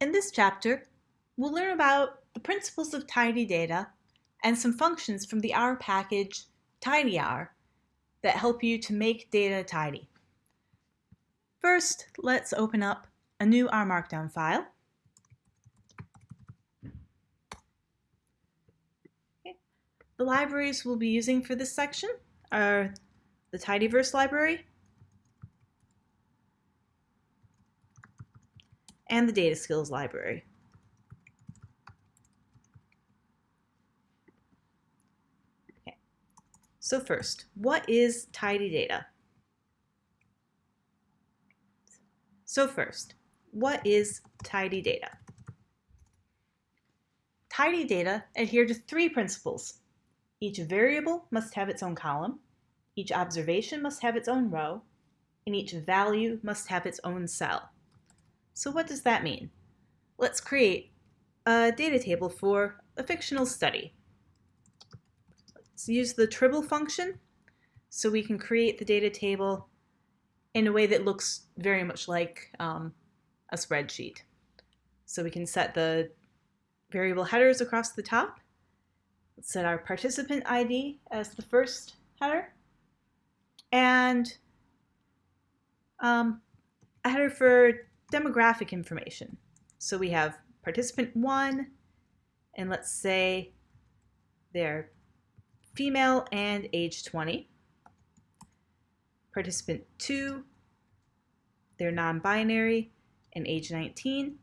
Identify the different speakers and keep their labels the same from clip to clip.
Speaker 1: In this chapter, we'll learn about the principles of tidy data and some functions from the R package tidyr that help you to make data tidy. First, let's open up a new R Markdown file. The libraries we'll be using for this section are the Tidyverse library and the Data Skills library. Okay. So first, what is tidy data? So first, what is tidy data? Tidy data adhere to three principles. Each variable must have its own column, each observation must have its own row, and each value must have its own cell. So what does that mean? Let's create a data table for a fictional study. Let's use the tribble function so we can create the data table in a way that looks very much like um, a spreadsheet. So we can set the variable headers across the top. Let's set our participant ID as the first header. And um, a header for demographic information. So we have participant 1, and let's say they're female and age 20 participant 2, they're non-binary and age 19,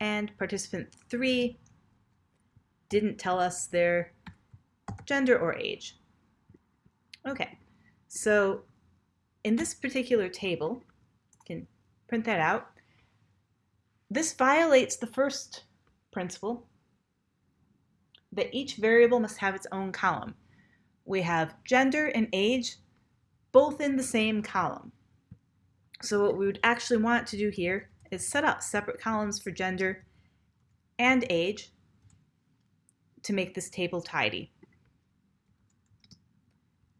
Speaker 1: and participant 3 didn't tell us their gender or age. Okay, so in this particular table, print that out, this violates the first principle that each variable must have its own column. We have gender and age both in the same column. So what we would actually want to do here is set up separate columns for gender and age to make this table tidy.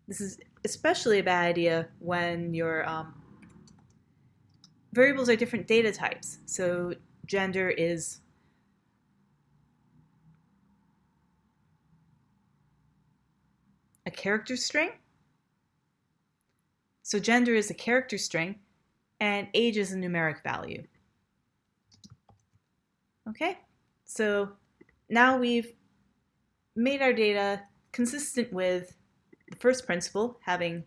Speaker 1: This is especially a bad idea when your um, variables are different data types. So gender is a character string so gender is a character string and age is a numeric value. Okay, so now we've made our data consistent with the first principle, having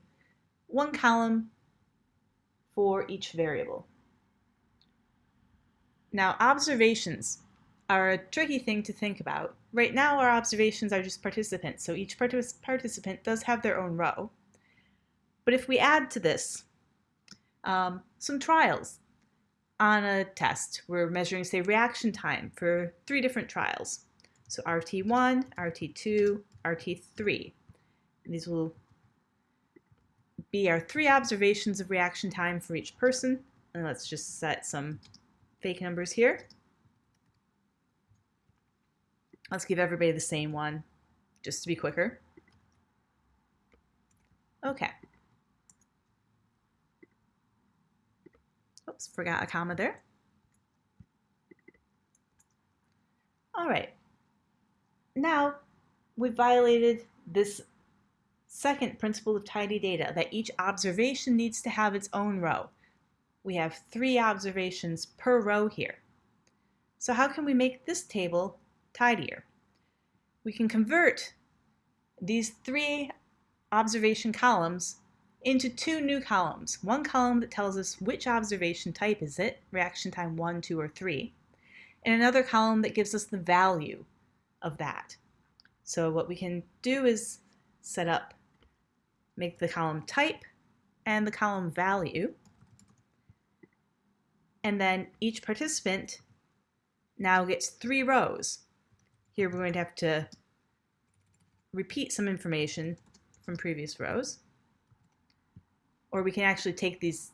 Speaker 1: one column for each variable. Now, observations are a tricky thing to think about. Right now, our observations are just participants, so each partic participant does have their own row. But if we add to this um, some trials on a test, we're measuring, say, reaction time for three different trials. So RT1, RT2, RT3. And these will be our three observations of reaction time for each person. And let's just set some fake numbers here. Let's give everybody the same one, just to be quicker. Okay. Oops, forgot a comma there. All right. Now we've violated this second principle of tidy data, that each observation needs to have its own row. We have three observations per row here. So how can we make this table tidier? We can convert these three observation columns into two new columns. One column that tells us which observation type is it, reaction time 1, 2, or 3, and another column that gives us the value of that. So what we can do is set up, make the column type and the column value, and then each participant now gets three rows. Here we're going to have to repeat some information from previous rows. Or we can actually take these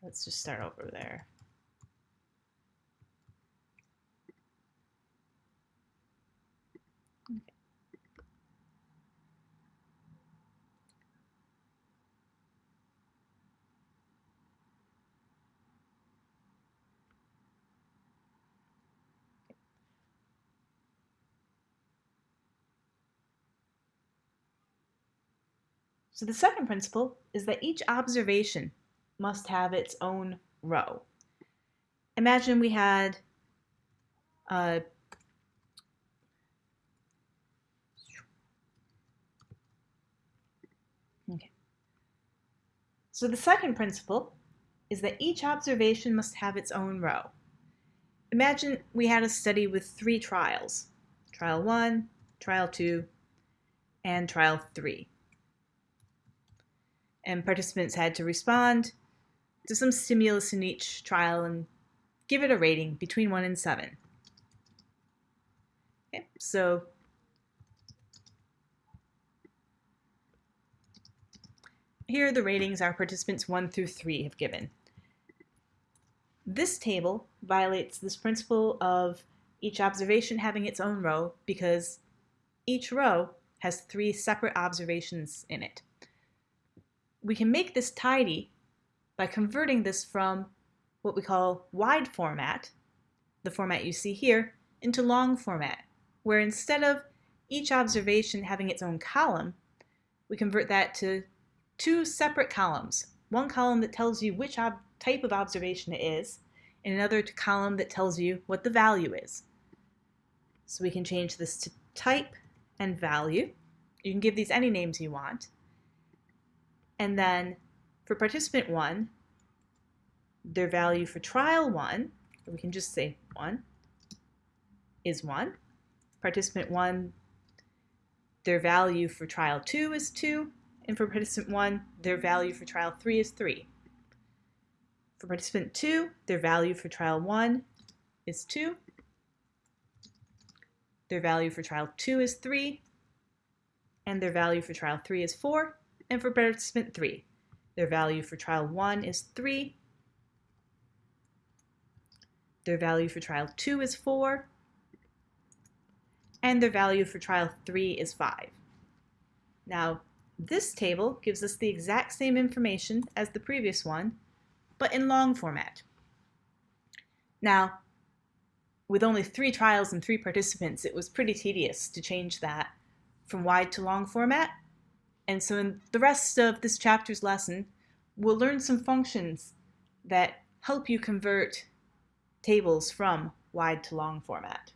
Speaker 1: Let's just start over there. So the second principle is that each observation must have its own row. Imagine we had okay. So the second principle is that each observation must have its own row. Imagine we had a study with three trials, trial one, trial two, and trial three. And participants had to respond to some stimulus in each trial and give it a rating between one and seven. Okay, so here are the ratings our participants one through three have given. This table violates this principle of each observation having its own row because each row has three separate observations in it. We can make this tidy by converting this from what we call wide format, the format you see here, into long format, where instead of each observation having its own column, we convert that to two separate columns. One column that tells you which type of observation it is, and another column that tells you what the value is. So we can change this to type and value. You can give these any names you want. And then for participant 1, their value for trial 1, or we can just say 1, is 1. Participant 1, their value for trial 2 is 2. And for participant 1, their value for trial 3 is 3. For participant 2, their value for trial 1 is 2. Their value for trial 2 is 3. And their value for trial 3 is 4. And for participant 3, their value for trial 1 is 3. Their value for trial 2 is 4. And their value for trial 3 is 5. Now, this table gives us the exact same information as the previous one, but in long format. Now, with only three trials and three participants, it was pretty tedious to change that from wide to long format. And so in the rest of this chapter's lesson, we'll learn some functions that help you convert tables from wide to long format.